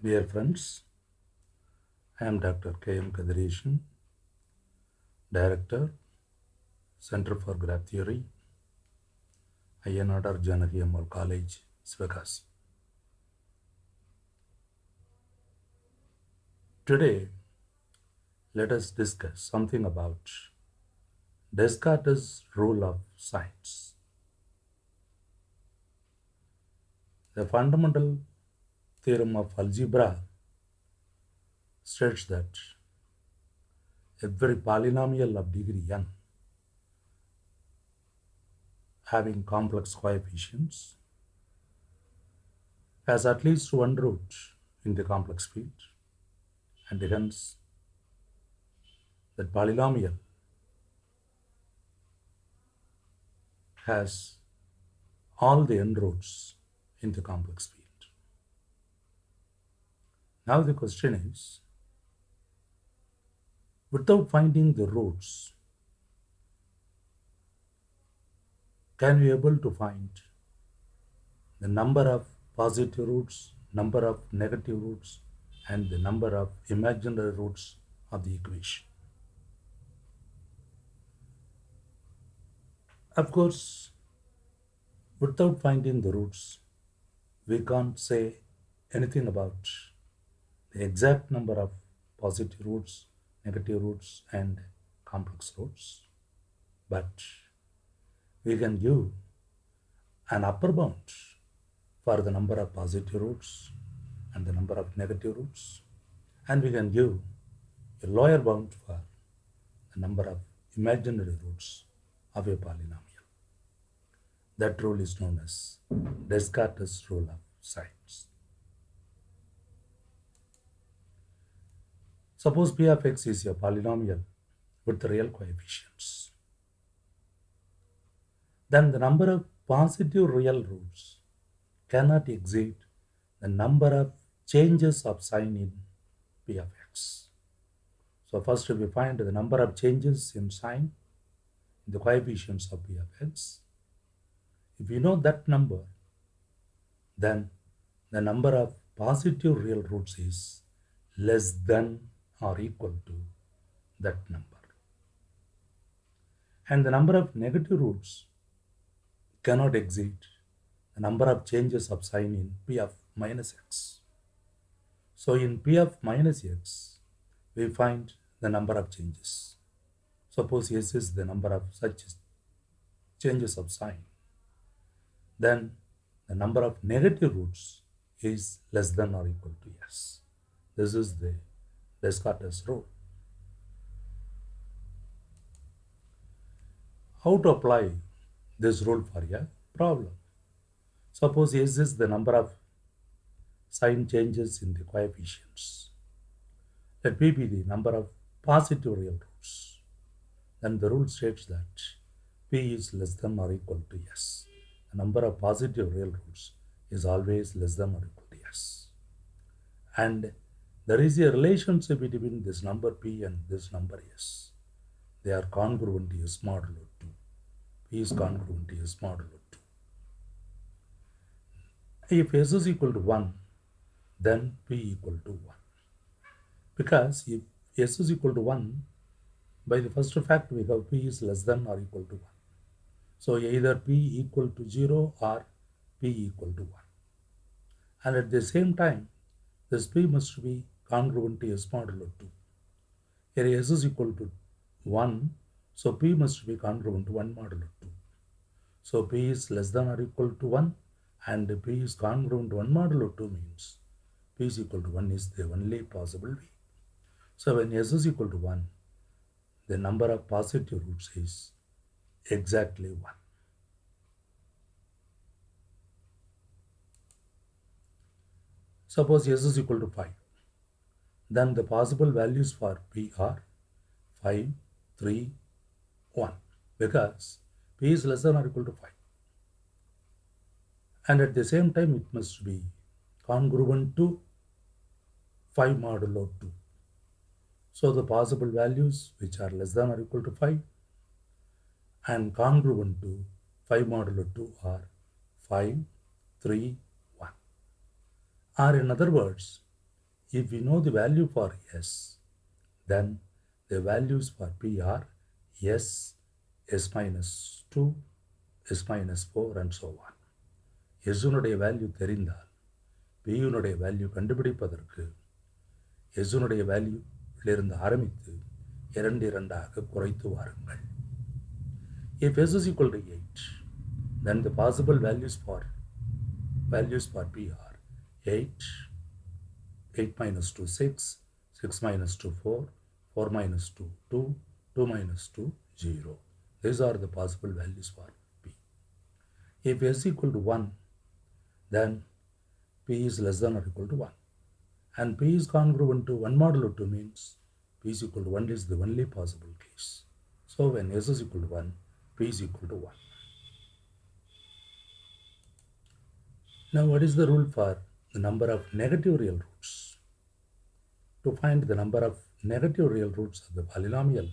Dear friends, I am Dr. K. M. Kathiresan, Director, Center for Graph Theory, INR Janaki Ammal College, Sivakasi. Today, let us discuss something about Descartes' rule of signs. The fundamental theorem of algebra states that every polynomial of degree n having complex coefficients has at least one root in the complex field and hence that polynomial has all the n roots in the complex field. Now the question is, without finding the roots, can we able to find the number of positive roots, number of negative roots, and the number of imaginary roots of the equation? Of course, without finding the roots, we can't say anything about the exact number of positive roots, negative roots, and complex roots. But we can give an upper bound for the number of positive roots and the number of negative roots, and we can give a lower bound for the number of imaginary roots of a polynomial. That rule is known as Descartes' rule of signs. Suppose p of x is a polynomial with real coefficients. Then the number of positive real roots cannot exceed the number of changes of sign in p of x. So first we find the number of changes in sign in the coefficients of p of x. If you know that number, then the number of positive real roots is less than or equal to that number. And the number of negative roots cannot exceed the number of changes of sign in p of minus x. So in p of minus x, we find the number of changes. Suppose s is the number of such changes of sign. Then the number of negative roots is less than or equal to s. This is the Descartes rule. How to apply this rule for a problem? Suppose s is the number of sign changes in the coefficients. Let p be the number of positive real roots. Then the rule states that p is less than or equal to s. The number of positive real roots is always less than or equal to s. And there is a relationship between this number p and this number s. They are congruent to s modulo 2. p is congruent to s modulo 2. If s is equal to 1, then p equal to 1. Because if s is equal to 1, by the first fact we have p is less than or equal to 1. So either p equal to 0 or p equal to 1. And at the same time, this p must be congruent to s modulo 2. Here s is equal to 1, so p must be congruent to 1 modulo 2. So p is less than or equal to 1 and p is congruent to 1 modulo 2 means p is equal to 1 is the only possible way. So when s is equal to 1, the number of positive roots is exactly 1. Suppose s is equal to 5. Then the possible values for p are 5, 3, 1 because p is less than or equal to 5. And at the same time it must be congruent to 5 modulo 2. So the possible values which are less than or equal to 5 and congruent to 5 modulo 2 are 5, 3, 1. Or in other words, If we know the value for s, then the values for p are s, s minus 2, s minus 4 and so on. எஸ்னுடைய value தெரிந்தால் பியுனுடைய value கண்டுபிடிப்பதற்கு எஸ்னுடைய வேல்யூலிருந்து ஆரம்பித்து இரண்டு இரண்டாக குறைத்து வாருங்கள் if S is equal to eight then the possible values for values for p are 8 8 minus 2 6 6 minus 2 4 4 minus 2 2 2 minus 2 0 these are the possible values for p. If s equal to 1 then p is less than or equal to 1 and p is congruent to 1 modulo 2 means p is equal to 1 is the only possible case. So when s is equal to 1 p is equal to 1 Now, what is the rule for the number of negative real roots? To find the number of negative real roots of the polynomial,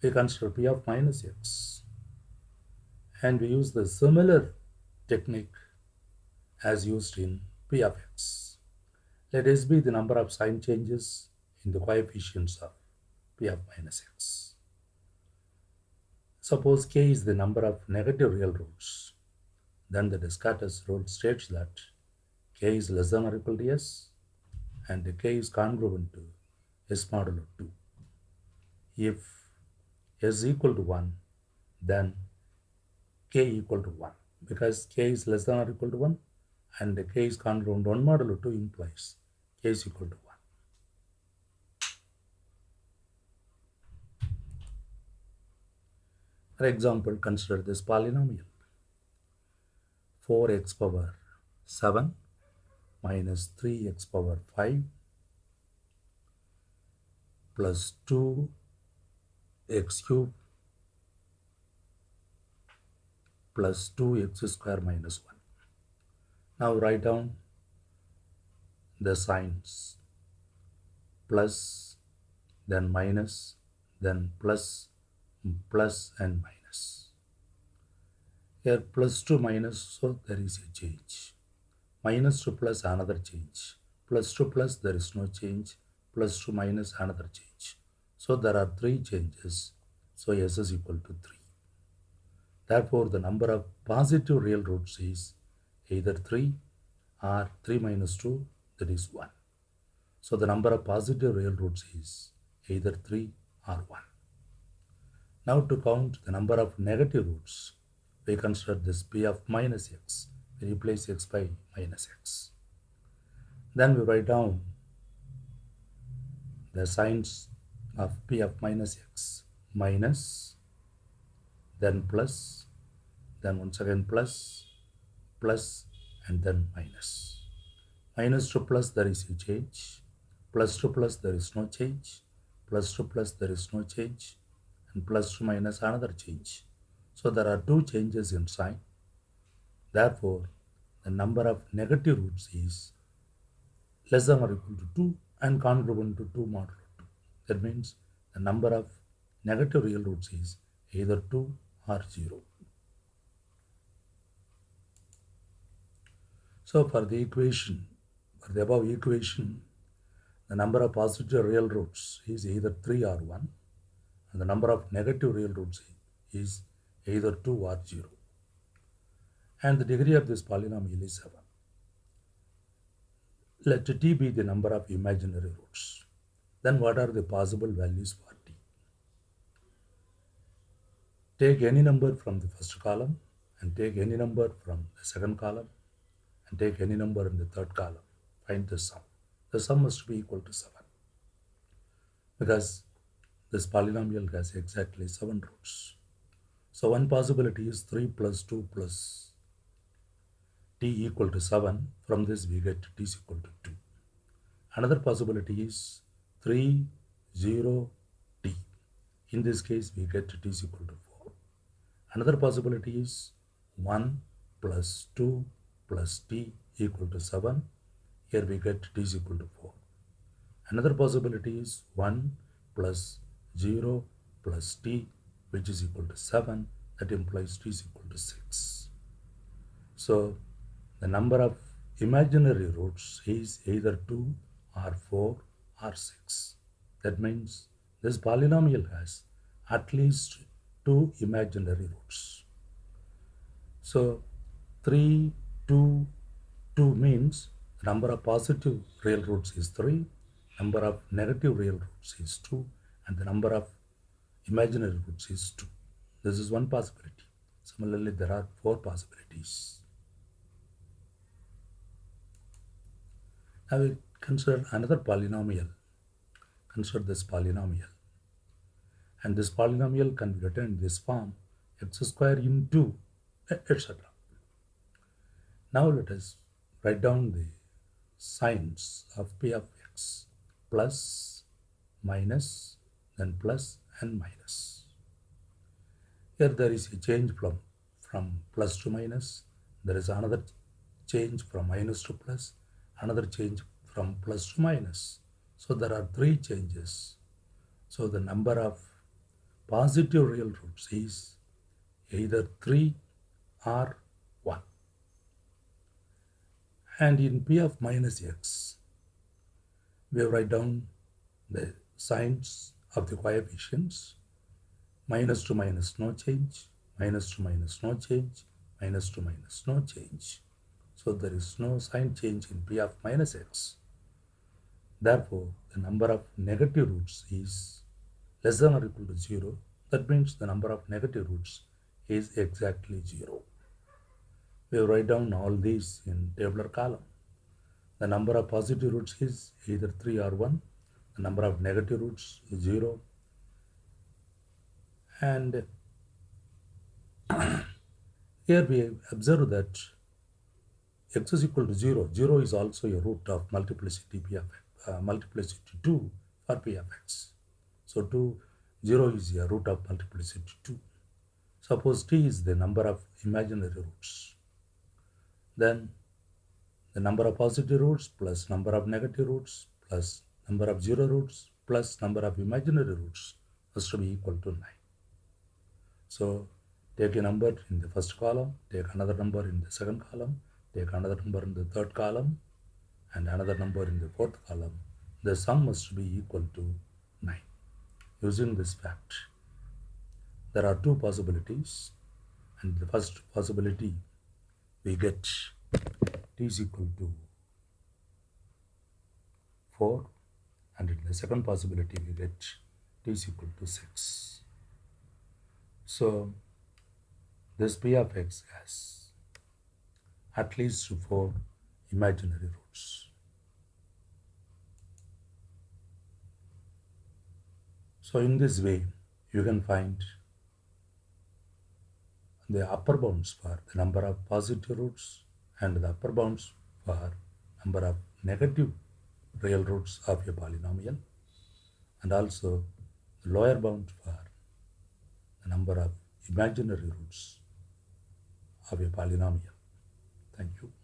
we consider p of minus x and we use the similar technique as used in p of x. Let s be the number of sign changes in the coefficients of p of minus x. Suppose k is the number of negative real roots then the Descartes rule states that k is less than or equal to s and k is congruent to s modulo 2. If s equal to 1, then k equal to 1 because k is less than or equal to 1 and k is congruent to 1 modulo 2 implies k is equal to 1. For example, consider this polynomial. 4x power 7 minus 3x power 5 plus 2x cube plus 2x square minus 1. Now write down the signs. Plus then minus then plus plus and minus. Here plus to minus so there is a change minus to plus another change. Plus to plus there is no change. Plus to minus another change. So there are three changes. So s is equal to 3 therefore the number of positive real roots is either 3 or 3 minus 2 that is 1 so the number of positive real roots is either 3 or 1 now to count the number of negative roots we consider this p of minus x. Replace x by minus x. Then we write down the signs of p of minus x minus, then plus, then once again plus, plus, and then minus. Minus to plus there is a change, plus to plus there is no change, plus to plus there is no change, and plus to minus another change. So there are two changes in sign. Therefore, the number of negative roots is less than or equal to 2 and congruent to 2 modulo 2. That means the number of negative real roots is either 2 or 0. So for the equation, for the above equation, the number of positive real roots is either 3 or 1 and the number of negative real roots is either 2 or 0. And the degree of this polynomial is 7. Let t be the number of imaginary roots. Then what are the possible values for t? Take any number from the first column and take any number from the second column and take any number in the third column. Find the sum. The sum must be equal to 7 because this polynomial has exactly 7 roots. So one possibility is 3 plus 2 plus t equal to 7. From this we get t is equal to 2. Another possibility is 3, 0, t. In this case we get t is equal to 4. Another possibility is 1 plus 2 plus t equal to 7. Here we get t is equal to 4. Another possibility is 1 plus 0 plus t which is equal to 7 that implies t is equal to 6 so the number of imaginary roots is either 2 or 4 or 6. That means this polynomial has at least two imaginary roots. So 3, 2, 2 means the number of positive real roots is 3, number of negative real roots is 2 and the number of imaginary roots is 2. This is one possibility. Similarly, there are four possibilities. Now we consider another polynomial. Consider this polynomial. And this polynomial can be written in this form x square into etc. Now let us write down the signs of p of x plus, minus, then plus and minus. Here there is a change from, from plus to minus. There is another change from minus to plus, another change from plus to minus. So there are three changes. So the number of positive real roots is either 3 or 1. And in p of minus x, we write down the signs of the coefficients minus to minus no change, minus to minus no change, minus to minus no change. So there is no sign change in p of minus x. Therefore, the number of negative roots is less than or equal to 0. That means the number of negative roots is exactly 0. We write down all these in tabular column. The number of positive roots is either 3 or 1. The number of negative roots is 0 and here we observe that x is equal to 0. 0 is also a root of multiplicity p of uh, multiplicity 2 for p of x. So 2, 0 is a root of multiplicity 2. Suppose t is the number of imaginary roots. Then the number of positive roots plus number of negative roots plus number of zero roots plus number of imaginary roots has to be equal to 9. So take a number in the first column, take another number in the second column, take another number in the third column, and another number in the fourth column. The sum must be equal to 9. Using this fact, there are two possibilities, and the first possibility we get t is equal to 4, and in the second possibility we get t is equal to 6. So this p of x has at least for imaginary roots. So in this way, you can find the upper bounds for the number of positive roots and the upper bounds for number of negative real roots of a polynomial and also the lower bound for the number of imaginary roots of a polynomial. Thank you.